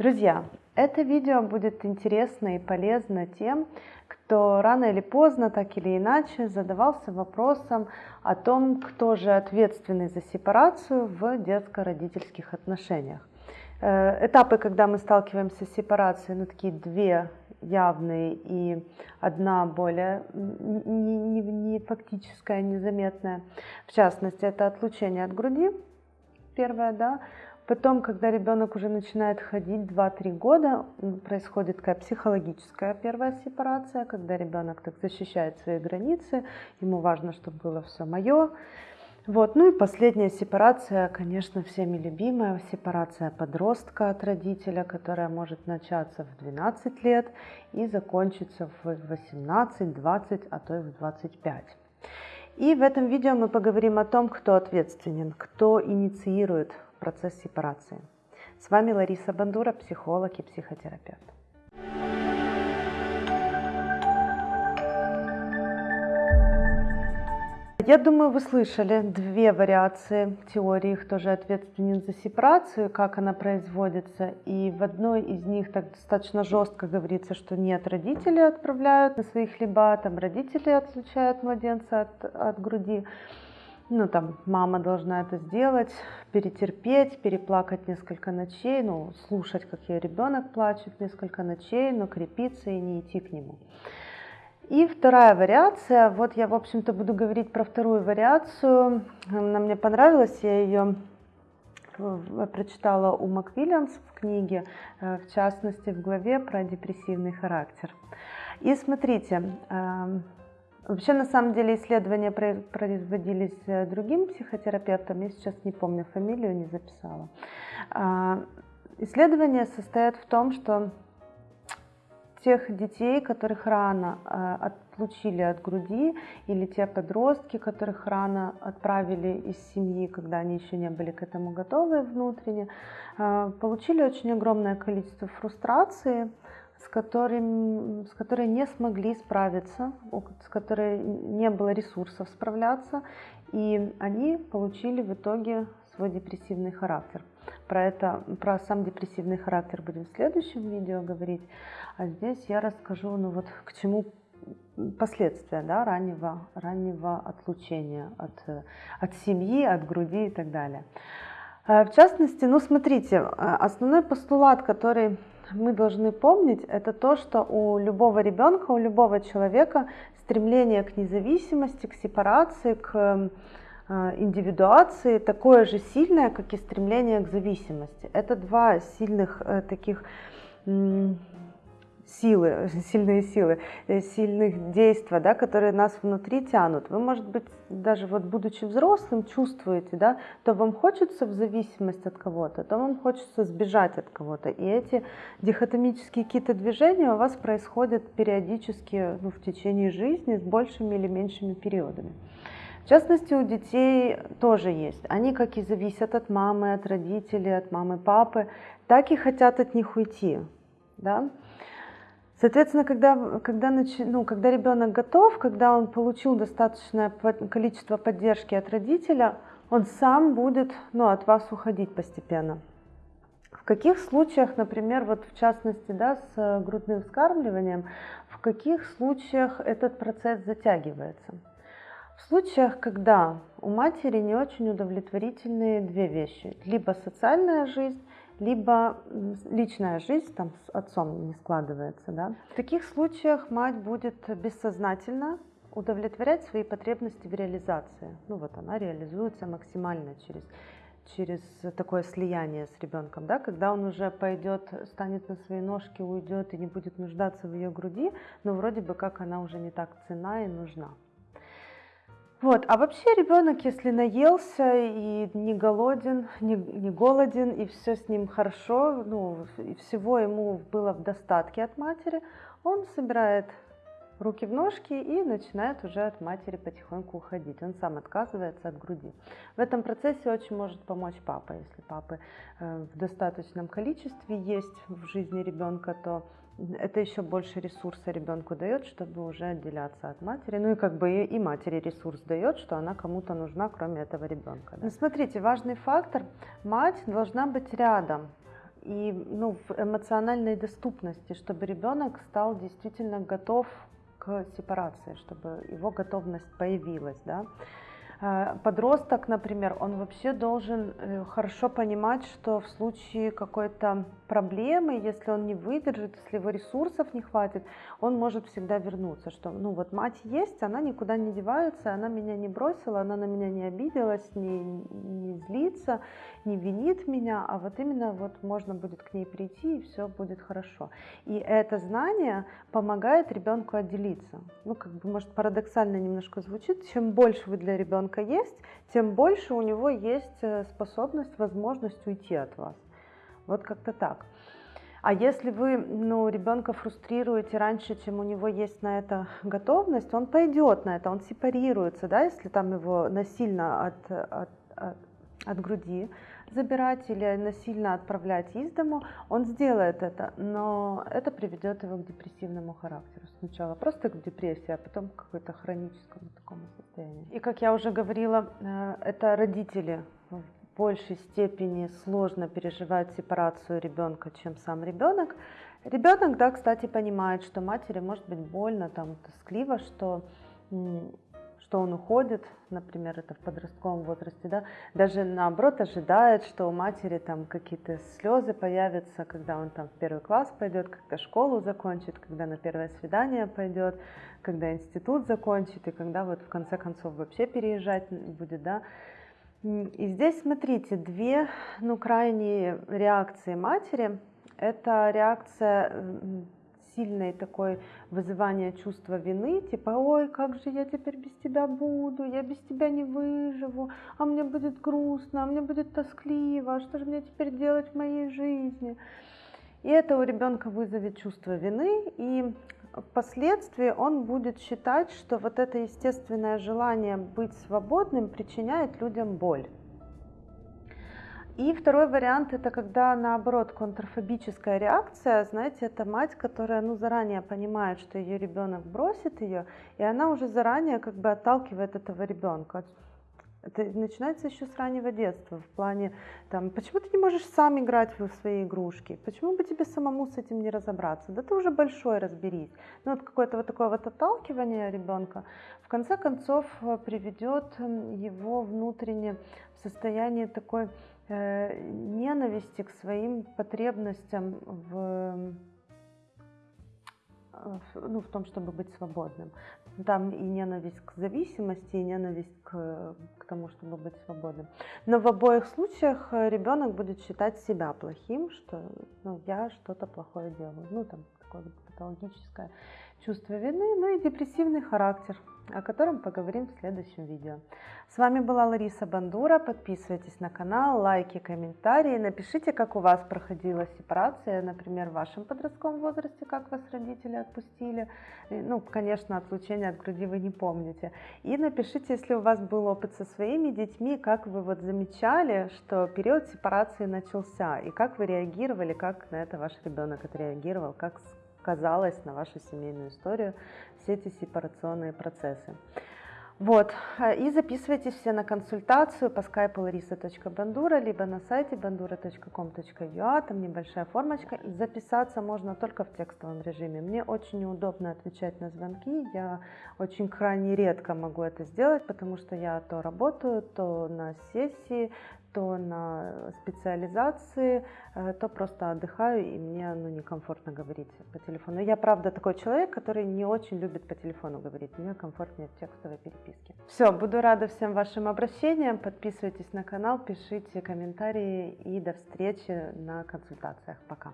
Друзья, это видео будет интересно и полезно тем, кто рано или поздно, так или иначе, задавался вопросом о том, кто же ответственный за сепарацию в детско-родительских отношениях. Э, этапы, когда мы сталкиваемся с сепарацией, ну такие две явные и одна более не, не, не фактическая, незаметная. В частности, это отлучение от груди, первое, да, Потом, когда ребенок уже начинает ходить 2-3 года, происходит такая психологическая первая сепарация, когда ребенок так защищает свои границы, ему важно, чтобы было все мое. Вот. Ну и последняя сепарация, конечно, всеми любимая, сепарация подростка от родителя, которая может начаться в 12 лет и закончиться в 18, 20, а то и в 25. И в этом видео мы поговорим о том, кто ответственен, кто инициирует процесс сепарации. С вами Лариса Бандура, психолог и психотерапевт. Я думаю, вы слышали две вариации теории, кто же ответственен за сепарацию, как она производится. И в одной из них так достаточно жестко говорится, что нет, родители отправляют на свои хлеба, там родители отлучают младенца от, от груди ну, там, мама должна это сделать, перетерпеть, переплакать несколько ночей, ну, слушать, как ее ребенок плачет несколько ночей, но крепиться и не идти к нему. И вторая вариация, вот я, в общем-то, буду говорить про вторую вариацию, она мне понравилась, я ее э, прочитала у МакВильямс в книге, э, в частности, в главе про депрессивный характер. И смотрите, эм, Вообще, на самом деле, исследования производились э, другим психотерапевтом, я сейчас не помню фамилию, не записала. А, исследования состоят в том, что тех детей, которых рано э, отлучили от груди, или те подростки, которых рано отправили из семьи, когда они еще не были к этому готовы внутренне, э, получили очень огромное количество фрустрации, с, которым, с которой не смогли справиться, с которой не было ресурсов справляться, и они получили в итоге свой депрессивный характер. Про это, про сам депрессивный характер будем в следующем видео говорить, а здесь я расскажу, ну вот к чему последствия да, раннего, раннего отлучения от, от семьи, от груди и так далее. Э, в частности, ну смотрите, э, основной постулат, который мы должны помнить, это то, что у любого ребенка, у любого человека стремление к независимости, к сепарации, к э, индивидуации такое же сильное, как и стремление к зависимости. Это два сильных таких силы, сильные силы, э, сильных действий, да, которые нас внутри тянут. Вы, может быть, даже вот будучи взрослым, чувствуете, да, то вам хочется в зависимость от кого-то, то вам хочется сбежать от кого-то. И эти дихотомические какие-то движения у вас происходят периодически ну, в течение жизни с большими или меньшими периодами. В частности, у детей тоже есть. Они как и зависят от мамы, от родителей, от мамы, папы, так и хотят от них уйти. Да? Соответственно, когда, когда, ну, когда ребенок готов, когда он получил достаточное количество поддержки от родителя, он сам будет ну, от вас уходить постепенно. В каких случаях, например, вот в частности да, с грудным вскармливанием, в каких случаях этот процесс затягивается? В случаях, когда у матери не очень удовлетворительные две вещи. Либо социальная жизнь, либо личная жизнь там с отцом не складывается. Да? В таких случаях мать будет бессознательно удовлетворять свои потребности в реализации. Ну вот она реализуется максимально через, через такое слияние с ребенком. Да? Когда он уже пойдет, станет на свои ножки, уйдет и не будет нуждаться в ее груди, но вроде бы как она уже не так цена и нужна. Вот. А вообще ребенок, если наелся и не голоден, не, не голоден, и все с ним хорошо, ну, и всего ему было в достатке от матери, он собирает руки в ножки и начинает уже от матери потихоньку уходить. Он сам отказывается от груди. В этом процессе очень может помочь папа. Если папы э, в достаточном количестве есть в жизни ребенка, то это еще больше ресурса ребенку дает, чтобы уже отделяться от матери. Ну и как бы и, матери ресурс дает, что она кому-то нужна, кроме этого ребенка. Да. Ну, смотрите, важный фактор. Мать должна быть рядом и ну, в эмоциональной доступности, чтобы ребенок стал действительно готов к сепарации, чтобы его готовность появилась. Да? Э, подросток, например, он вообще должен э, хорошо понимать, что в случае какой-то проблемы, если он не выдержит, если его ресурсов не хватит, он может всегда вернуться, что ну вот мать есть, она никуда не девается, она меня не бросила, она на меня не обиделась, не, не злится, не винит меня, а вот именно вот можно будет к ней прийти и все будет хорошо. И это знание помогает ребенку отделиться. Ну как бы может парадоксально немножко звучит, чем больше вы для ребенка ребенка есть, тем больше у него есть э, способность, возможность уйти от вас. Вот как-то так. А если вы ну, ребенка фрустрируете раньше, чем у него есть на это готовность, он пойдет на это, он сепарируется, да, если там его насильно от, от, от от груди забирать или насильно отправлять из дому, он сделает это, но это приведет его к депрессивному характеру. Сначала просто к депрессии, а потом к какому-то хроническому такому состоянию. И как я уже говорила, э, это родители в большей степени сложно переживают сепарацию ребенка, чем сам ребенок. Ребенок, да, кстати, понимает, что матери может быть больно, там, тоскливо, что что он уходит, например, это в подростковом возрасте, да, даже наоборот ожидает, что у матери там какие-то слезы появятся, когда он там в первый класс пойдет, когда школу закончит, когда на первое свидание пойдет, когда институт закончит и когда вот в конце концов вообще переезжать будет, да. И здесь, смотрите, две, ну, крайние реакции матери. Это реакция сильное такое вызывание чувства вины, типа, ой, как же я теперь без тебя буду, я без тебя не выживу, а мне будет грустно, а мне будет тоскливо, а что же мне теперь делать в моей жизни? И это у ребенка вызовет чувство вины, и впоследствии он будет считать, что вот это естественное желание быть свободным причиняет людям боль. И второй вариант это когда наоборот контрфобическая реакция, знаете, это мать, которая ну заранее понимает, что ее ребенок бросит ее, и она уже заранее как бы отталкивает этого ребенка. Это начинается еще с раннего детства, в плане, там, почему ты не можешь сам играть в свои игрушки, почему бы тебе самому с этим не разобраться, да ты уже большой, разберись. Ну вот какое-то вот такое вот отталкивание ребенка, в конце концов э, приведет его внутренне в состояние такой ненависти к своим потребностям в, ну, в том, чтобы быть свободным. Там и ненависть к зависимости, и ненависть к, к тому, чтобы быть свободным. Но в обоих случаях ребенок будет считать себя плохим, что ну, я что-то плохое делаю. Ну, там такое патологическое чувство вины, ну и депрессивный характер о котором поговорим в следующем видео. С вами была Лариса Бандура. Подписывайтесь на канал, лайки, комментарии. Напишите, как у вас проходила сепарация, например, в вашем подростковом возрасте, как вас родители отпустили. Ну, конечно, отлучение от груди вы не помните. И напишите, если у вас был опыт со своими детьми, как вы вот замечали, что период сепарации начался, и как вы реагировали, как на это ваш ребенок отреагировал, как сказалось на вашу семейную историю все эти сепарационные процессы. Вот, и записывайтесь все на консультацию по скайпу larisa.bandura, либо на сайте bandura.com.ua, там небольшая формочка. Записаться можно только в текстовом режиме. Мне очень неудобно отвечать на звонки, я очень крайне редко могу это сделать, потому что я то работаю, то на сессии, то на специализации, э, то просто отдыхаю, и мне ну, некомфортно говорить по телефону. Я, правда, такой человек, который не очень любит по телефону говорить. Мне комфортнее в текстовой переписке. Все, буду рада всем вашим обращениям. Подписывайтесь на канал, пишите комментарии и до встречи на консультациях. Пока.